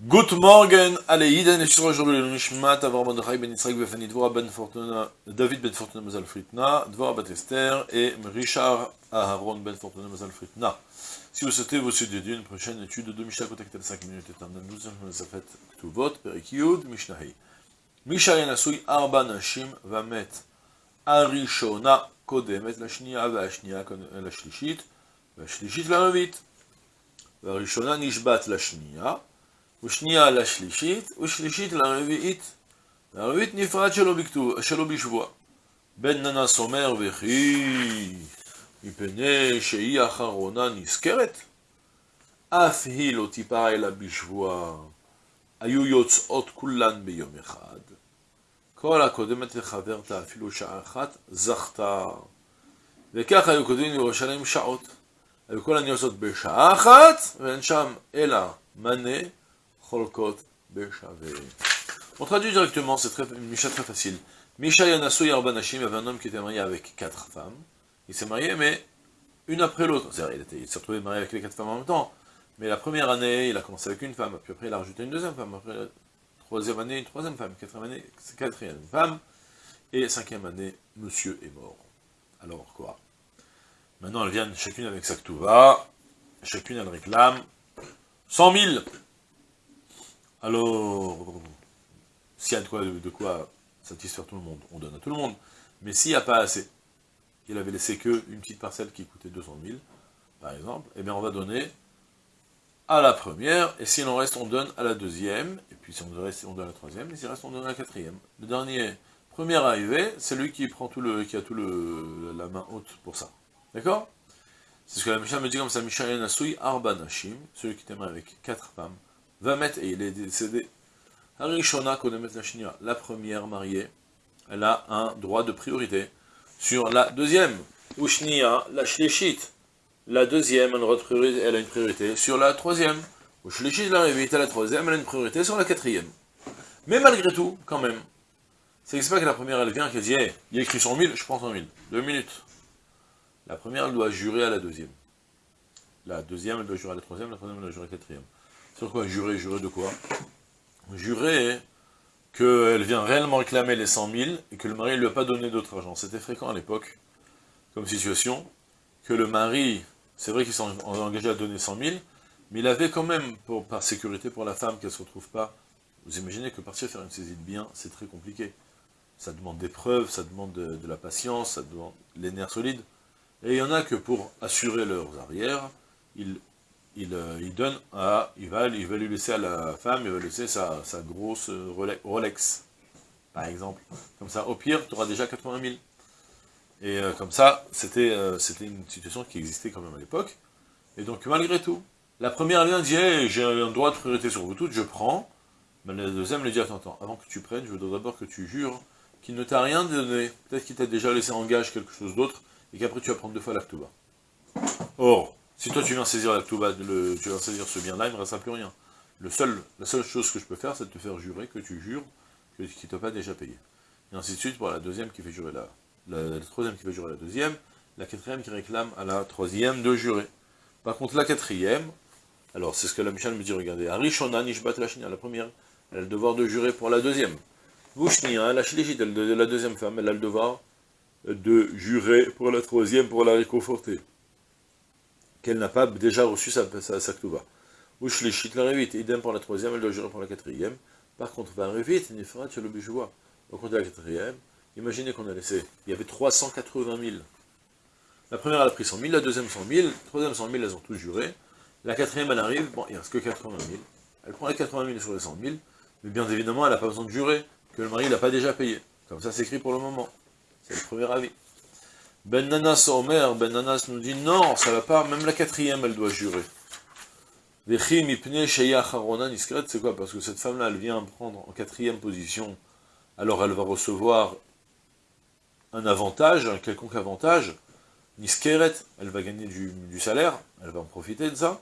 Good morning, Aleiden, et je suis aujourd'hui le Nishmat, Avram Mordechai, Ben Israël, Befani, Dvora Ben Fortuna, David Ben Fortuna, Mazal Fritna, Dvora Batester, et Richard Aharon Ben Fortuna, Mazal Fritna. Si vous souhaitez vous d'étudier une prochaine étude de Mishnah, contactez les 5 minutes et éternelles, nous sommes à fait tout vote, Perikiud, Mishnahi. Mishnah Yanasui, Arba Nashim, Vamet, Arishona, Kodemet, la Shnia, Vashnia, la Shlishit, Vashlishit, la Revit. Varishona, Nishbat, la Shnia, ושנייה לשלישית, ושלישית לרביעית. והרביעית נפרד שלא, בכתוב, שלא בשבוע. בן ננס אומר וכי מפני שהיא האחרונה נזכרת, אף היא לא תיפרה אלא בשבוע. היו יוצאות כולן ביום אחד. כל הקודמת לחברתה אפילו שעה אחת, זכתה. וכך היו כותבים לירושלים שעות. היו כל הניות בשעה אחת, ואין שם אלא מנה on traduit directement, c'est une Misha très facile. Misha Yanasu Yarbanashim, avait un homme qui était marié avec quatre femmes. Il s'est marié, mais une après l'autre. Il s'est retrouvé marié avec les quatre femmes en même temps. Mais la première année, il a commencé avec une femme, puis après il a rajouté une deuxième femme, après la troisième année, une troisième femme, quatrième année, quatrième femme, et cinquième année, monsieur est mort. Alors quoi? Maintenant, elles viennent chacune avec sa ktouva, chacune elle réclame 100 000 alors, s'il y a de quoi, de quoi satisfaire tout le monde, on donne à tout le monde. Mais s'il n'y a pas assez, il avait laissé que une petite parcelle qui coûtait 200 000, par exemple, eh bien on va donner à la première, et s'il en reste, on donne à la deuxième, et puis si on reste, on donne à la troisième, et s'il reste, on donne à la quatrième. Le dernier, premier arrivé, c'est lui qui prend tout le, qui a tout le, la main haute pour ça. D'accord? C'est ce que la Mishnah me dit comme ça, Mishnah Nasui Arba Nashim, celui qui t'aime avec quatre femmes, va mettre, et il est décédé. Harishona la la première mariée, elle a un droit de priorité sur la deuxième. Ushnia, la shlishit, la deuxième, elle a une priorité sur la troisième. Ushlishit, la révite, la troisième, elle a une priorité sur la quatrième. Mais malgré tout, quand même, c'est pas que la première, elle vient, qu'elle dit, hey, il y a écrit 100 000, je prends 100 000. Deux minutes. La première, elle doit jurer à la deuxième. La deuxième, elle doit jurer à la troisième, la troisième, elle doit jurer à la quatrième. Sur quoi Jurer, jurer de quoi Jurer qu'elle vient réellement réclamer les 100 000 et que le mari ne lui a pas donné d'autre argent. C'était fréquent à l'époque, comme situation, que le mari, c'est vrai qu'il s'est engagé à donner 100 000, mais il avait quand même, par sécurité pour la femme, qu'elle ne se retrouve pas, vous imaginez que partir faire une saisie de bien, c'est très compliqué. Ça demande des preuves, ça demande de, la patience, ça demande les nerfs solides. Et il y en a que pour assurer leurs arrières, ils euh, il, donne à, il va, il va lui laisser à la femme, il va laisser sa, grosse Rolex, par exemple. Comme ça, au pire, tu auras déjà 80 000. Et euh, comme ça, euh, c'était une situation qui existait quand même à l'époque. Et donc, malgré tout, la première vient dit j'ai un droit de priorité sur vous toutes, je prends. Mais la deuxième lui dit, attends, attends, avant que tu prennes, je veux d'abord que tu jures qu'il ne t'a rien donné. Peut-être qu'il t'a déjà laissé en gage quelque chose d'autre, et qu'après tu vas prendre deux fois bas. Or, si toi tu viens saisir la le, tu viens saisir ce bien-là, il ne me restera plus rien. La seule chose que je peux faire, c'est de te faire jurer que tu jures qu'il ne t'a pas déjà payé. Et ainsi de suite pour la deuxième qui fait jurer la, la, troisième qui fait jurer la deuxième, la quatrième qui réclame à la troisième de jurer. Par contre, la quatrième, alors c'est ce que la Michel me dit, regardez, Arishona la première, elle a le devoir de jurer pour la deuxième. Vushnia, la Shlichit, la deuxième femme, elle a le devoir de jurer pour la troisième, pour la réconforter qu'elle n'a pas déjà reçu sa, sa, sa Ou shlichit la révite, idem pour la troisième, elle doit jurer pour la quatrième. Par contre, va révite, il fera le bijouva. Au compte de la quatrième, imaginez qu'on a laissé, il y avait 380 000. La première, elle a pris 100 000, la deuxième 100 000, la troisième 100 000, elles ont tous juré. La quatrième, elle arrive, bon, il ne reste que 80 000. Elle prend les 80 000 sur les 100 000, mais bien évidemment, elle n'a pas besoin de jurer, que le mari n'a pas déjà payé. Comme ça, c'est écrit pour le moment. C'est le premier avis. Ben Nanas Omer, Ben Nanas nous dit non, ça va pas, même la quatrième elle doit jurer. C'est quoi? Parce que cette femme-là, elle vient prendre en quatrième position, alors elle va recevoir un avantage, un quelconque avantage, Niskeret, elle va gagner du, salaire, elle va en profiter de ça.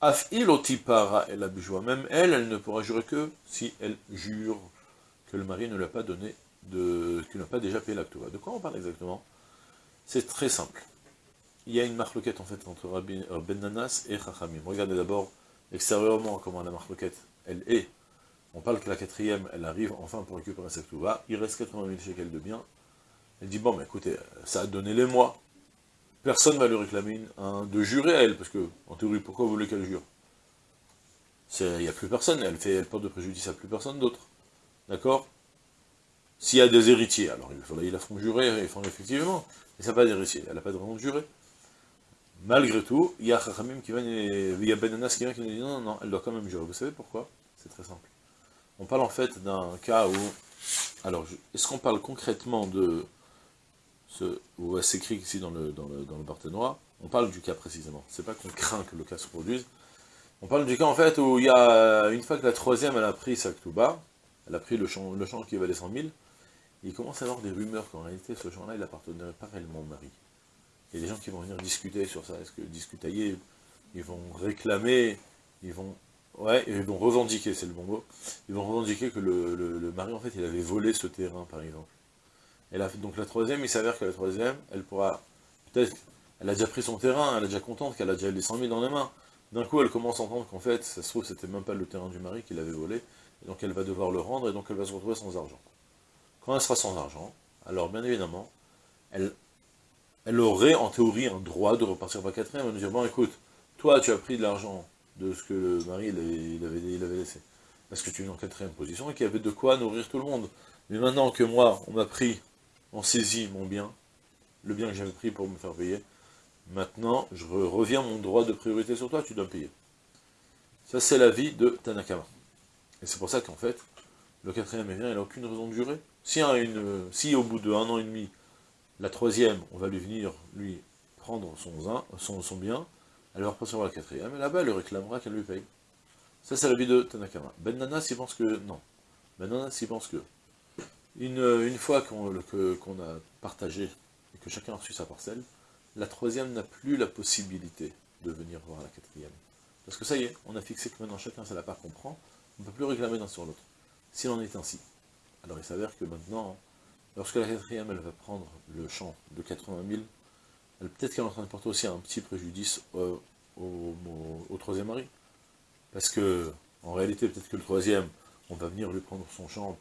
Afil otipara, elle a même elle, elle ne pourra jurer que si elle jure que le mari ne l'a pas donné, de, qu'il n'a pas déjà payé l'acte. De quoi on parle exactement? C'est très simple. Il y a une marloquette en fait entre Ben Nanas et Chachamim. Regardez d'abord extérieurement comment la marloquette elle est. On parle que la quatrième, elle arrive enfin pour récupérer sa Ktuba, il reste 80 000 shekels de biens. Elle dit, bon, mais écoutez, ça a donné les mois. Personne ne va lui réclamer de jurer à elle, parce que, en théorie, pourquoi vous voulez qu'elle jure? Il n'y a plus personne, elle fait elle porte de préjudice à plus personne d'autre. D'accord? S'il y a des héritiers, alors il la font jurer, ils font effectivement, mais ça n'a pas d'héritier, elle n'a pas de raison de jurer. Malgré tout, il y a Chachamim qui vient, il y a Benanas qui vient qui nous dit non, non, non, elle doit quand même jurer. Vous savez pourquoi? C'est très simple. On parle en fait d'un cas où... Alors, est-ce qu'on parle concrètement de... ce où c'est écrit ici dans le, dans on parle du cas précisément. C'est pas qu'on craint que le cas se produise. On parle du cas en fait où il y a, une fois que la troisième elle a pris sa Ktuba, elle a pris le champ, le champ qui valait 100 000, il commence à avoir des rumeurs qu'en réalité ce champ-là il appartenait pas réellement au mari. Il y a des gens qui vont venir discuter sur ça, est-ce que discutailler, ils vont réclamer, ils vont revendiquer, c'est le bon mot. Ils vont revendiquer que le, mari, en fait, il avait volé ce terrain, par exemple. Donc la troisième, il s'avère que la troisième, elle pourra, peut-être, elle a déjà pris son terrain, elle est déjà contente qu'elle a déjà les 100 000 dans les mains. D'un coup, elle commence à entendre qu'en fait, ça se trouve, c'était même pas le terrain du mari qu'il avait volé, et donc elle va devoir le rendre, et donc elle va se retrouver sans argent. Quand elle sera sans argent, alors bien évidemment, elle, elle aurait en théorie un droit de repartir par quatrième, et de dire, bon écoute, toi tu as pris de l'argent de ce que le mari il avait, il avait, laissé. Parce que tu es en quatrième position et qu'il y avait de quoi nourrir tout le monde. Mais maintenant que moi, on m'a pris, on saisit mon bien, le bien que j'avais pris pour me faire payer, maintenant, je reviens mon droit de priorité sur toi, tu dois payer. Ça, c'est la vie de Tanakama. Et c'est pour ça qu'en fait, le quatrième bien, il n'a aucune raison de jurer. Si, une, si au bout d'un an et demi, la troisième, on va lui venir, lui, prendre son, son, son bien, elle va voir la quatrième, et là-bas, elle réclamera qu'elle lui paye. Ça, c'est la vie de Tanakama. Ben Nanas, il pense que non. Ben Nanas, il pense que une, une fois qu'on a partagé, et que chacun a reçu sa parcelle, la troisième n'a plus la possibilité de venir voir la quatrième. Parce que ça y est, on a fixé que maintenant chacun c'est la part qu'on prend, on ne peut plus réclamer d'un sur l'autre. S'il en est ainsi. Alors il s'avère que maintenant, lorsque la quatrième, elle va prendre le champ de 80 000, peut-être qu'elle est en train de porter aussi un petit préjudice au, troisième mari. Parce que, en réalité, peut-être que le troisième, on va venir lui prendre son champ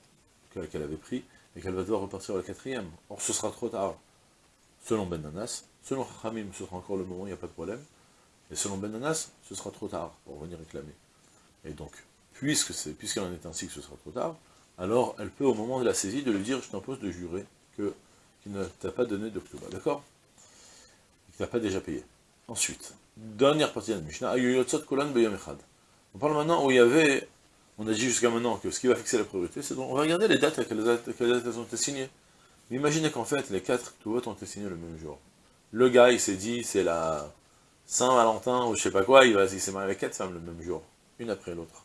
qu'elle avait pris, et qu'elle va devoir repartir à la quatrième. Or, ce sera trop tard. Selon Ben Nanas, selon Hamim, ce sera encore le moment, il n'y a pas de problème. Et selon Ben Nanas, ce sera trop tard pour venir réclamer. Et donc, puisque c'est en est ainsi que ce sera trop tard, alors elle peut, au moment de la saisie, de lui dire, je t'impose de jurer que qu'il ne t'a pas donné de D'accord? N'a pas déjà payé. Ensuite, dernière partie de la Mishnah, On parle maintenant où il y avait, on a dit jusqu'à maintenant que ce qui va fixer la priorité, c'est donc, on va regarder les dates à quelles dates, elles ont été signées. Imaginez qu'en fait, les quatre tout ont été signés le même jour. Le gars, il s'est dit, c'est la Saint-Valentin, ou je sais pas quoi, il, il s'est marié avec quatre femmes le même jour, une après l'autre.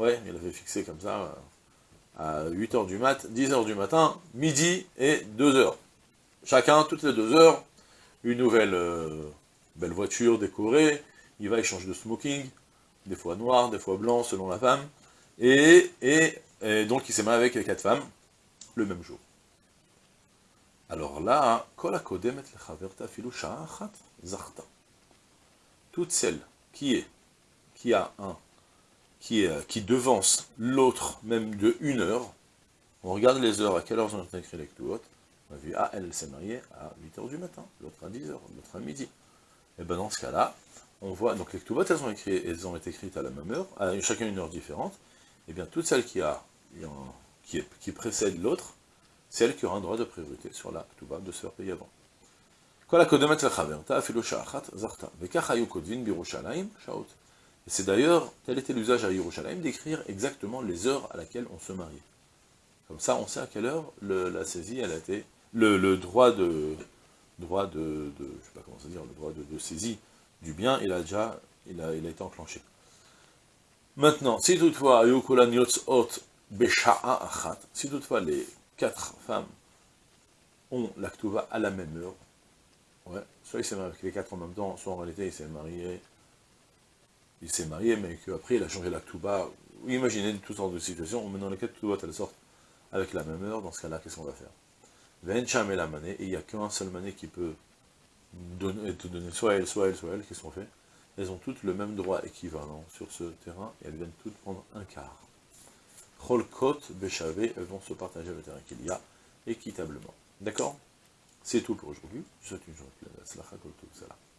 Ouais, il avait fixé comme ça, à 8h du mat, 10h du matin, midi et 2h. Chacun, toutes les 2 heures, une nouvelle euh, belle voiture décorée, il va échanger de smoking, des fois noir, des fois blanc, selon la femme, et, et, donc il s'est marié avec les quatre femmes, le même jour. Alors là, toute celle qui est, qui a un, qui, est, qui devance l'autre même de une heure, on regarde les heures, à quelle heure ont été écrit les autres, on a vu, ah, elle s'est mariée à 8h du matin, l'autre à 10h, l'autre à midi. Et bien dans ce cas-là, on voit, donc les Ktubot, elles ont, elles ont été écrites à la même heure, à chacun une heure différente, et bien toute celle qui, a, précède l'autre, c'est elle qui aura un droit de priorité sur la Ktuba de se faire payer avant. Et c'est d'ailleurs, tel était l'usage à Yerushalayim, d'écrire exactement les heures à laquelle on se mariait. Comme ça, on sait à quelle heure la saisie a été le, droit de droit de, je sais pas comment ça dire, le droit de, saisie du bien, il a déjà, il a, il a été enclenché. Maintenant, si toutefois, si toutefois les quatre femmes ont l'actuva à la même heure, ouais, soit il s'est marié avec les quatre en même temps, soit en réalité il s'est marié, il s'est marié, mais qu'après il a changé l'actuva, imaginez toutes sortes de situations, maintenant les quatre ktubas elles sortent avec la même heure, dans ce cas-là, qu'est-ce qu'on va faire? Et la et il n'y a qu'un seul mané qui peut te donner soit elle, soit elle, soit elle, qu'est-ce qu'on fait? Elles ont toutes le même droit équivalent sur ce terrain, et elles viennent toutes prendre un quart. Cholkot, Béchavé, elles vont se partager le terrain qu'il y a équitablement. D'accord? C'est tout pour aujourd'hui. Je souhaite une journée pleine